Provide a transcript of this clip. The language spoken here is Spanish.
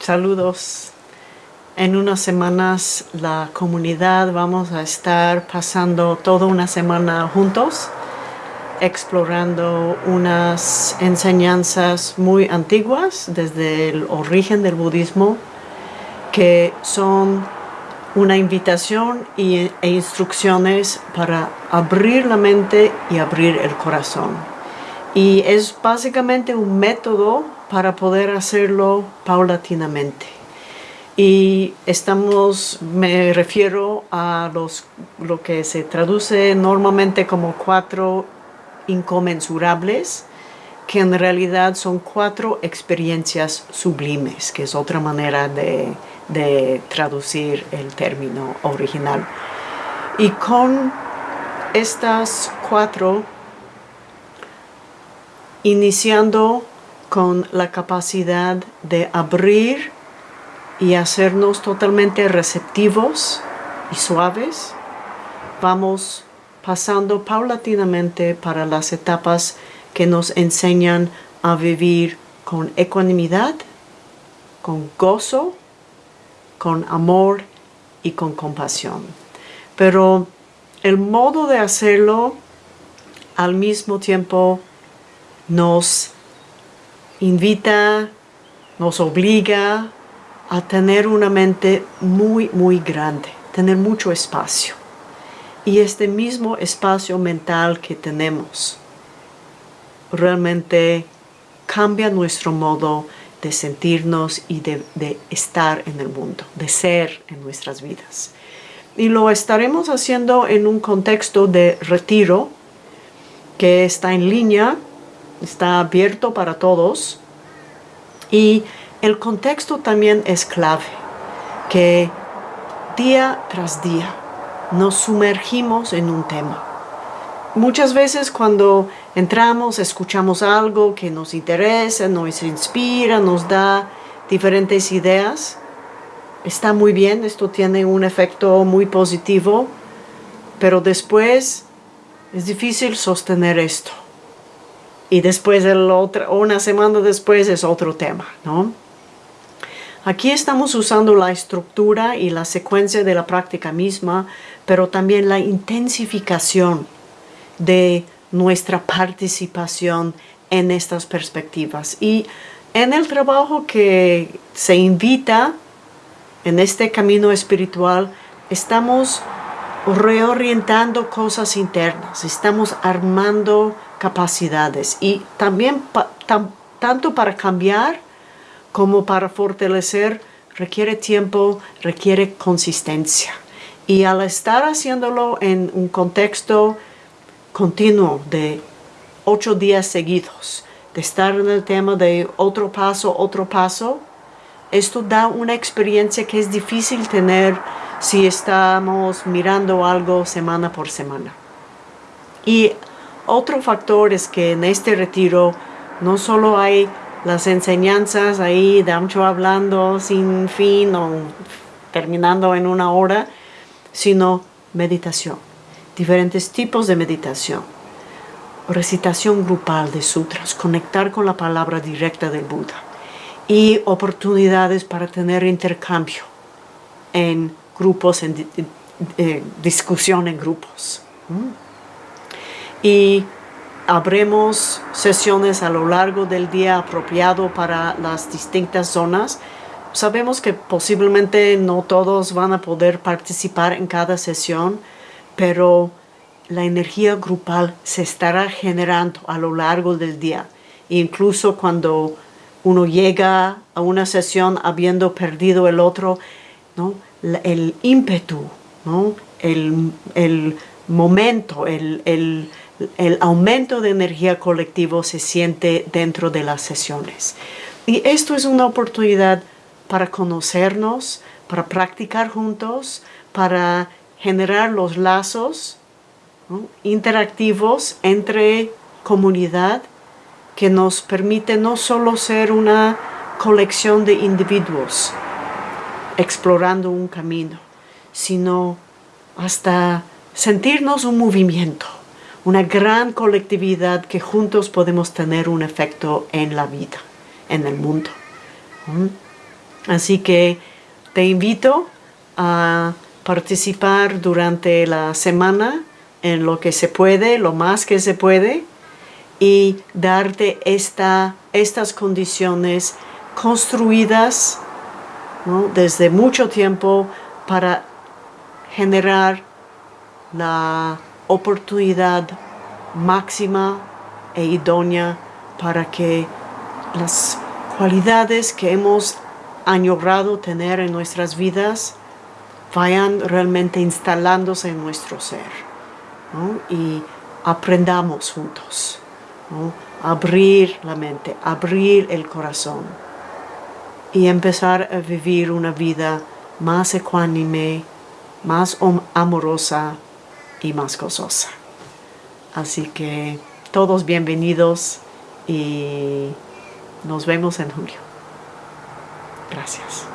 Saludos. En unas semanas la comunidad vamos a estar pasando toda una semana juntos explorando unas enseñanzas muy antiguas desde el origen del budismo que son una invitación e instrucciones para abrir la mente y abrir el corazón. Y es básicamente un método para poder hacerlo paulatinamente. Y estamos, me refiero a los, lo que se traduce normalmente como cuatro inconmensurables, que en realidad son cuatro experiencias sublimes, que es otra manera de, de traducir el término original. Y con estas cuatro, iniciando con la capacidad de abrir y hacernos totalmente receptivos y suaves, vamos pasando paulatinamente para las etapas que nos enseñan a vivir con ecuanimidad, con gozo, con amor y con compasión. Pero el modo de hacerlo al mismo tiempo nos invita, nos obliga a tener una mente muy, muy grande, tener mucho espacio y este mismo espacio mental que tenemos realmente cambia nuestro modo de sentirnos y de, estar en el mundo, de ser en nuestras vidas. Y lo estaremos haciendo en un contexto de retiro que está en línea, está abierto para todos y el contexto también es clave, que día tras día nos sumergimos en un tema. Muchas veces cuando entramos, escuchamos algo que nos interesa, nos inspira, nos da diferentes ideas, está muy bien, esto tiene un efecto muy positivo, pero después es difícil sostener esto. Y después, el otro, una semana después, es otro tema, ¿no? Aquí estamos usando la estructura y la secuencia de la práctica misma, pero también la intensificación de nuestra participación en estas perspectivas. Y en el trabajo que se invita en este camino espiritual, estamos reorientando cosas internas, estamos armando capacidades y también tanto para cambiar como para fortalecer requiere tiempo, requiere consistencia. Y al estar haciéndolo en un contexto continuo de ocho días seguidos, de estar en el tema de otro paso, otro paso, esto da una experiencia que es difícil tener si estamos mirando algo semana por semana. Y otro factor es que en este retiro no solo hay las enseñanzas ahí, mucho hablando sin fin o terminando en una hora, sino meditación, diferentes tipos de meditación, recitación grupal de sutras, conectar con la palabra directa del Buda y oportunidades para tener intercambio en grupos, en eh, discusión en grupos. Y habremos sesiones a lo largo del día apropiado para las distintas zonas. Sabemos que posiblemente no todos van a poder participar en cada sesión, pero la energía grupal se estará generando a lo largo del día. Incluso cuando uno llega a una sesión habiendo perdido el otro, ¿no? El ímpetu, ¿no? el, el momento, el, el el aumento de energía colectivo se siente dentro de las sesiones. Y esto es una oportunidad para conocernos, para practicar juntos, para generar los lazos interactivos entre comunidad que nos permite no solo ser una colección de individuos explorando un camino, sino hasta sentirnos un movimiento una gran colectividad que juntos podemos tener un efecto en la vida, en el mundo. Así que te invito a participar durante la semana en lo que se puede, lo más que se puede, y darte esta, estas condiciones construidas desde mucho tiempo para generar la oportunidad máxima e idónea para que las cualidades que hemos añorado tener en nuestras vidas vayan realmente instalándose en nuestro ser y aprendamos juntos. Abrir la mente, abrir el corazón y empezar a vivir una vida más ecuánime, más amorosa y más gozosa. Así que todos bienvenidos y nos vemos en julio. Gracias.